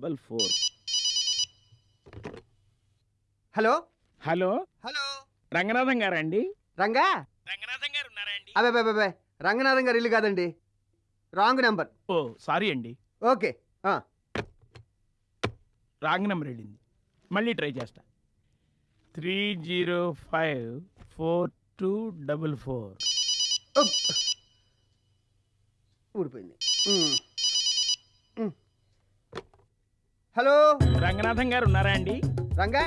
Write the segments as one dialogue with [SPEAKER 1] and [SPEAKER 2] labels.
[SPEAKER 1] Double four.
[SPEAKER 2] Hello?
[SPEAKER 1] Hello?
[SPEAKER 2] Hello?
[SPEAKER 1] Ranganatham గారండి
[SPEAKER 2] రంగా?
[SPEAKER 1] రంగనాథం గారు ఉన్నారా అండి?
[SPEAKER 2] అబే అబే, అబే రంగనాథం గారు ఇల్లు కాదండి. Wrong number.
[SPEAKER 1] ఓ సారీ అండి.
[SPEAKER 2] ఓకే ఆ,
[SPEAKER 1] రాంగ్ నెంబర్ వెళ్ళింది. మళ్ళీ ట్రై చేస్తా. Three zero five four two double four.
[SPEAKER 2] ఉప్. ఊడిపోయింది. ఉమ్. ఉమ్. హలో?
[SPEAKER 1] రంగనాథం గారు ఉన్నారా అండి?
[SPEAKER 2] రంగా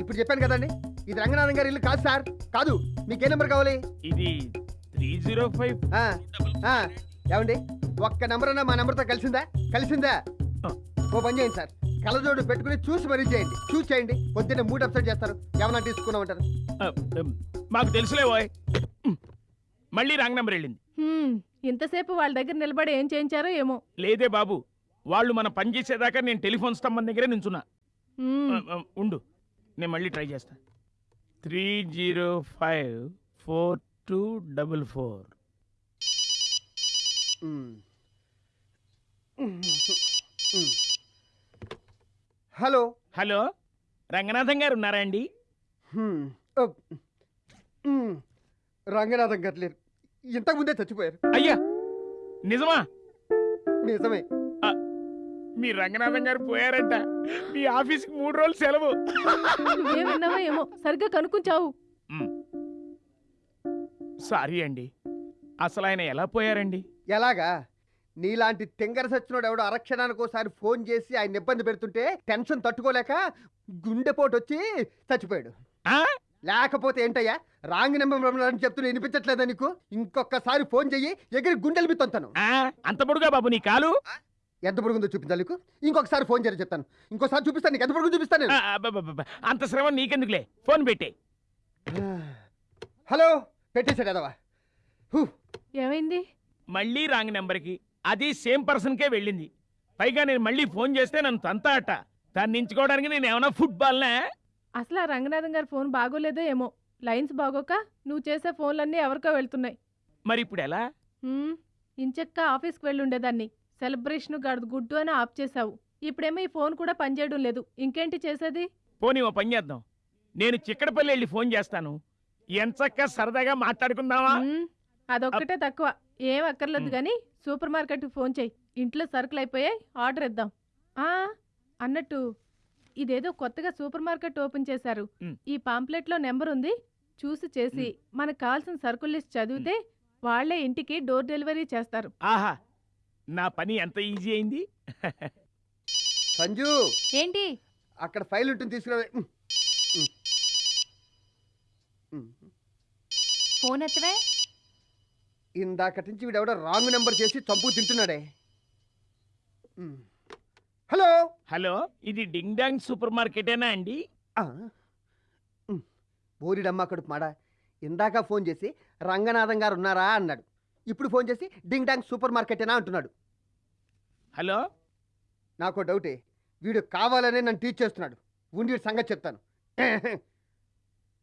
[SPEAKER 2] ఇప్పుడు చెప్పాను కదండి. ఇది రంగనాథం గారి ఇల్లు కాదు సార్. కాదు మీకు ఏ నెంబర్ కావాలి?
[SPEAKER 1] ఇది త్రీ జీరో ఫైవ్
[SPEAKER 2] ఏమండి? ఒక్క నెంబర్ అన్నా మా నెంబర్తో కలిసిందా? కలిసిందా. ఓ పని చేయండి సార్. కలజోడు పెట్టుకుని చూసి మరీ చేయండి. చూసి చేయండి. పొద్దున్నే మూడు అప్సెట్ చేస్తారు. ఏమన్నా తీసుకున్నామంటారు
[SPEAKER 1] మాకు తెలుసులే ఓయ్. మళ్ళీ రాంగ్ నెంబర్ వెళ్ళింది.
[SPEAKER 3] ఇంతసేపు వాళ్ళ దగ్గర నిలబడి ఏం చేయించారో ఏమో.
[SPEAKER 1] లేదే బాబు. వాళ్ళు మన పని చేసేదాకా నేను టెలిఫోన్ స్తంభం దగ్గరే నించున్నా. ఉండు. నేను మళ్ళీ ట్రై చేస్తా. Three zero five four two double four.
[SPEAKER 2] Hello.
[SPEAKER 1] Hello. Ranganatham గారు ఉన్నారా అండి.
[SPEAKER 2] రంగనాథం గారు లేరు. ఇంతకు ముందే చచ్చిపోయారు.
[SPEAKER 1] అయ్యా! నిజమా?
[SPEAKER 2] నిజమే.
[SPEAKER 1] మీ రంగనాథం గారు పోయారంట. మీ ఆఫీస్కి మూడు రోజులు సెలవు.
[SPEAKER 3] విన్నావో ఏమో సరిగ్గా కనుక్కుంచావు.
[SPEAKER 1] సారీ అండి. అసలు ఆయన ఎలా పోయారండి?
[SPEAKER 2] ఎలాగా? నీలాంటి తింగర సచ్చినోడు ఎవడో అరక్షణానికి ఒకసారి ఫోన్ చేసి ఆయన ఇబ్బంది పెడుతుంటే టెన్షన్ తట్టుకోలేక గుండెపోటు వచ్చి చచ్చిపోయాడు.
[SPEAKER 1] ఆ?
[SPEAKER 2] లేకపోతే ఏంటయ్యా? రాంగ్ నెంబర్ అని చెప్తున్నా వినిపించట్లేదా నీకు? ఇంకొకసారి ఫోన్ చెయ్యి ఎగిరి గుండెలు బిత్తంతాను
[SPEAKER 1] ఆ, అంత పొడుగా బాబు నీ కాలు?
[SPEAKER 2] ఎంత పొడుగుందో చూపించాలి నీకు? ఇంకొకసారి ఫోన్ చేయని చెప్తాను. ఇంకోసారి చూపిస్తాను నీకు. ఎంత పొడుగు చూపిస్తాను నేను.
[SPEAKER 1] ఆ, అబ్బబ్బబ్బబ్బ. అంత శ్రమ నీకెందుకులే? ఫోన్ పెట్టే.
[SPEAKER 2] హలో పెట్టేశాడు అదవా హూ,
[SPEAKER 3] ఏమైంది?
[SPEAKER 1] మళ్ళీ రాంగ్ నెంబర్కి. అది సేమ్ పర్సన్కే వెళ్ళింది. పైగా నేను మళ్ళీ ఫోన్ చేస్తే నన్ను తంతా అట్ట దాన్ని నించుకోవడానికి నేను ఏమైనా ఫుట్బాల్నా?
[SPEAKER 3] అసలు ఆ రంగనాథం గారి ఫోన్ బాగోలేదో ఏమో. లైన్స్ బాగోక నువ్వు చేసే ఫోన్లన్నీ ఎవరికో వెళ్తున్నాయి.
[SPEAKER 1] మరి ఇప్పుడు ఎలా
[SPEAKER 3] హ్మ్, ఇంచక్క ఆఫీస్కి వెళ్ళి ఉండేదాన్ని సెలబ్రేషన్ గడదు గుడ్డు అని ఆఫ్ చేసావు ఇప్పుడేమో ఈ ఫోన్ కూడా పనిచేయడం లేదు. ఇంకేంటి చేసేది?
[SPEAKER 1] పోనీ ఓ పని చేద్దాం. నేను చిక్కడపల్లి వెళ్ళి ఫోన్ చేస్తాను. ఎంచక్క సరదాగా మాట్లాడుకుందామా?
[SPEAKER 3] అదొక్కటే తక్కువ. ఏం అక్కర్లేదు. కానీ సూపర్ మార్కెట్కి ఫోన్ చేయి. ఇంట్లో సరుకులు అయిపోయాయి. ఆర్డర్ ఇద్దాం. ఆ అన్నట్టు ఇదేదో కొత్తగా సూపర్ మార్కెట్ ఓపెన్ చేశారు. ఈ పాంప్లెట్లో నెంబర్ ఉంది. చూసి చేసి మనకు కావాల్సిన సరుకుల లిస్ట్ చదివితే వాళ్ళే ఇంటికి డోర్ డెలివరీ చేస్తారు.
[SPEAKER 1] ఆహా! నా పని ఎంత ఈజీ అయింది?
[SPEAKER 2] సంజు!
[SPEAKER 3] ఏంటి?
[SPEAKER 2] అక్కడ ఫైల్ ఉంటుంది తీసుకురా.
[SPEAKER 3] ఫోన్ ఎత్తవే?
[SPEAKER 2] ఇందాకటి నుంచి వీడెవడో రాంగ్ నెంబర్ చేసి చంపు తింటున్నాడే. హలో?
[SPEAKER 1] హలో ఇది డింగ్ డాంగ్ సూపర్ మార్కెటేనా అండి.
[SPEAKER 2] బోరిడమ్మ కడుపు మాడ. ఇందాక ఫోన్ చేసి రంగనాథం గారు ఉన్నారా అన్నాడు. ఇప్పుడు ఫోన్ చేసి డింగ్ డాంగ్ సూపర్ మార్కెటేనా అంటున్నాడు.
[SPEAKER 1] హలో?
[SPEAKER 2] నాకు డౌటే. వీడు కావాలనే నన్ను టీచ్ చేస్తున్నాడు. ఉండి సంగతి చెప్తాను.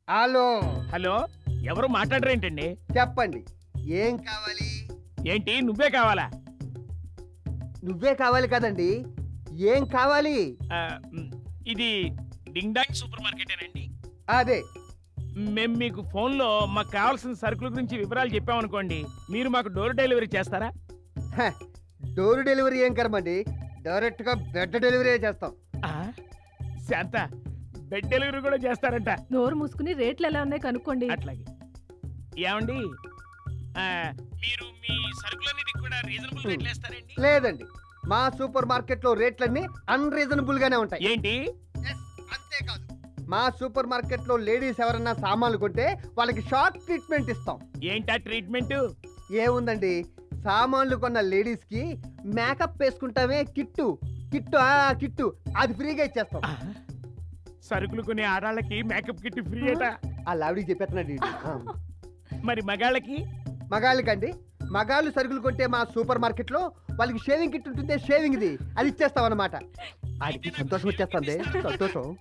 [SPEAKER 2] హలో?
[SPEAKER 1] హలో? ఎవరు మాట్లాడరేంటండి?
[SPEAKER 2] చెప్పండి. ఏం కావాలి?
[SPEAKER 1] ఏంటి? నువ్వే కావాలా?
[SPEAKER 2] నువ్వే కావాలి కదండి. ఏం కావాలి?
[SPEAKER 1] ఇది డింగ్ డాంగ్ సూపర్ మార్కెటేనండి.
[SPEAKER 2] అదే.
[SPEAKER 1] మేము మీకు ఫోన్లో మాకు కావాల్సిన సరుకుల గురించి వివరాలు చెప్పామనుకోండి మీరు మాకు డోర్ డెలివరీ చేస్తారా?
[SPEAKER 2] హ, డోర్ డెలివరీ ఏం కర్మండి? డైరెక్ట్గా బెడ్ డెలివరీ చేస్తాం.
[SPEAKER 1] ఆ, శాంత బెడ్ డెలివరీ కూడా చేస్తారంట.
[SPEAKER 3] నోరు మూసుకుని రేట్లు ఎలా ఉన్నాయి కనుక్కోండి.
[SPEAKER 1] అట్లాగే. ఏమండి? ఆ, మీరు మీ సరుకులన్నిటికి కూడా రీజనబుల్ రేట్లు వేస్తారండి?
[SPEAKER 2] లేదండి. మా సూపర్ మార్కెట్లో రేట్లన్నీ అన్రీజనబుల్ గానే ఉంటాయి.
[SPEAKER 1] ఏంటి?
[SPEAKER 2] మా సూపర్ మార్కెట్లో లేడీస్ ఎవరన్నా సామాన్లు కొంటే వాళ్ళకి షార్ట్ ట్రీట్మెంట్ ఇస్తాం.
[SPEAKER 1] ఏంటా ట్రీట్మెంట్?
[SPEAKER 2] ఏముందండి? సామాన్లు కొన్న లేడీస్కి మేకప్ వేసుకుంటామే కిట్టు. కిట్టు ఆ కిట్టు. అది ఫ్రీగా ఇచ్చేస్తాం.
[SPEAKER 1] సరుకులు కొనే ఆడాళ్ళకి మేకప్ కిట్ ఫ్రీ అట
[SPEAKER 2] ఆ లావిడికి చెప్పేస్తున్నాడు ఈడు. ఆ.
[SPEAKER 1] మరి మగాళ్ళకి?
[SPEAKER 2] మగాళ్ళకండి. మగాళ్ళు సరుకులు కొంటే మా సూపర్ మార్కెట్లో వాళ్ళకి షేవింగ్ కిట్ ఉంటుంది షేవింగ్ ఇది అది ఇచ్చేస్తాం అనమాట ఆడికి సంతోషం వచ్చేస్తుంది. సంతోషం.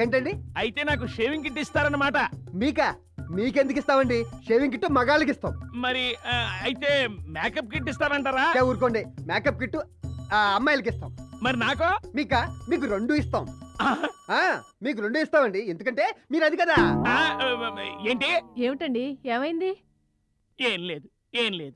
[SPEAKER 2] ఏంటండి?
[SPEAKER 1] అయితే నాకు షేవింగ్ కిట్ ఇస్తారన్నమాట.
[SPEAKER 2] మీకా? మీకెందుకు ఇస్తామండి? షేవింగ్ కిట్ మగాళ్ళకి ఇస్తాం
[SPEAKER 1] మరి ఆ, అయితే మేకప్ కిట్ ఇస్తారంటారా?
[SPEAKER 2] ఊరుకోండి. మేకప్ కిట్ ఆ అమ్మాయిలకి ఇస్తాం
[SPEAKER 1] మరి నాకో?
[SPEAKER 2] మీకా? మీకు రెండు ఇస్తాం.
[SPEAKER 1] ఆ,
[SPEAKER 2] ఆ మీకు రెండు ఇస్తామండి. ఎందుకంటే మీరు అది కదా.
[SPEAKER 1] ఆ, ఏంటి?
[SPEAKER 3] ఏమిటండి? ఏమైంది?
[SPEAKER 1] ఏం లేదు. ఏం లేదు.